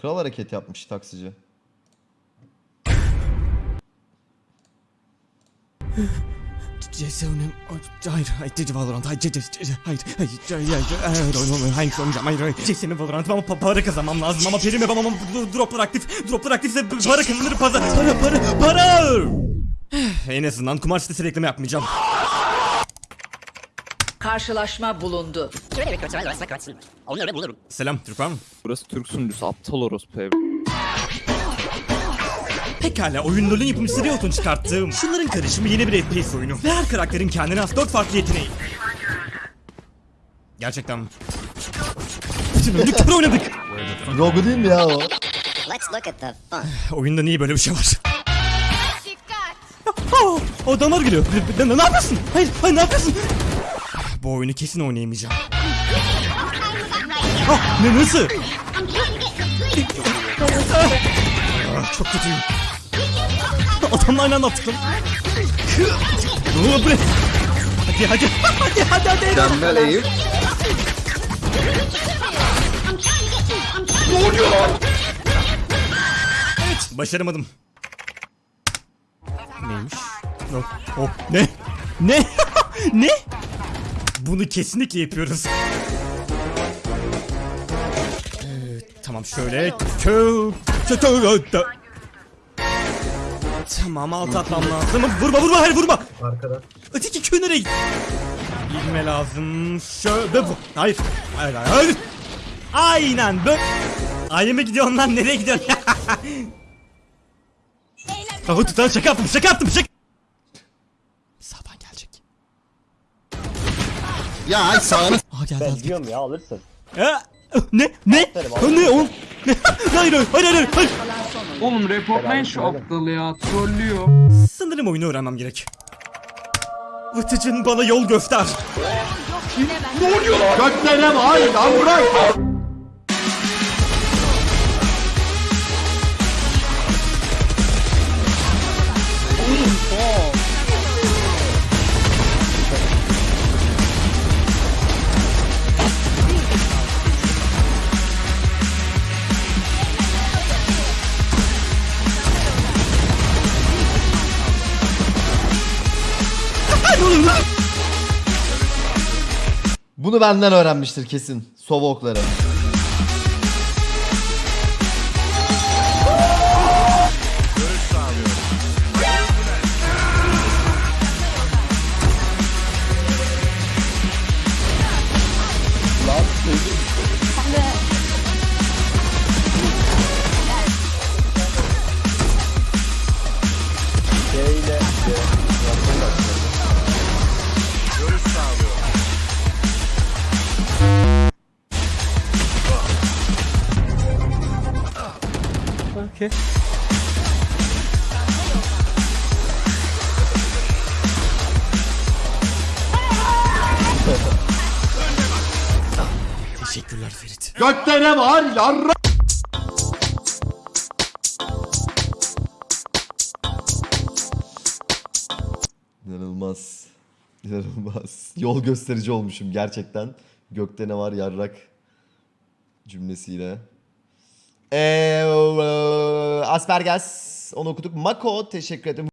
Kral hareket yapmış taksici. CS'nin... Hayır, hayır, Cici Valorant, hayır, Cici, hayır, hayır, hayır, hayır, hayır, olmuyor, hayır, oynayacağım, hayır, hayır. CS'nin Valorant ama pa- para kazanmam lazım ama prim yapamam ama droplar aktif, droplar aktifse para kazanır, para, para, para, para! en azından kumar sitesi reklamı yapmayacağım. Karşılaşma bulundu. Onları bulurum. Selam, Türk var mı? Burası Türk sunucusu aptal orospu ev. Pekala, oyun LoL'ün yapımcısı Riot'un çıkarttığım şunların karışımı yeni bir FPS oyunu. Ve her karakterin kendine has 4 farklı yeteneği. Gerçekten? Bütün oyunu kör oynadık. Rogu değil mi ya o? Let's look at the fun. Oyunda niye böyle bir şey var? Oh, o damar geliyor. Ne, ne, ne yapıyorsun? Hayır, hayır ne yapıyorsun? Bu oyunu kesin oynayamayacağım. Ah, ne nasıl? Ah, çok kötüyüm. Adamla aynı anda attık bu ne? Hadi hadi hadi hadi hadi. Mükemmel Eyüp. Başaramadım. Neymiş? Oh, oh, ne? Ne? ne? Bunu kesinlikle yapıyoruz. Ee, tamam şöyle. Tamam alt atmam lazım. Vurma vurma hayır vurma. Arkada. Öteki kö nereye? Bilme lazım. Şöyle bu. Hayır. Hayır hayır. hayır. Aynen böyle. Aynen mi gidiyorsun lan? Nereye gidiyorsun? Kafa tutan şaka yaptım şaka yaptım şaka. Ya ay sağını Aa geldi Ben aldı. diyorum ya alırsın. Ha, ne? Ne? Ha, ne oğlum? Ne? hayır hayır hayır hayır hayır. Oğlum reportlayın şu aptalı ya trollüyor. Sanırım oyunu öğrenmem gerek. Vıtıcın bana yol göster. göklerine var lan bırak. Bunu benden öğrenmiştir kesin. Sova Okay. Teşekkürler Ferit. Göklerine var yarra. İnanılmaz. İnanılmaz. Yol gösterici olmuşum gerçekten. Gökte ne var yarrak cümlesiyle. Ee, Asperges onu okuduk. Mako teşekkür ederim.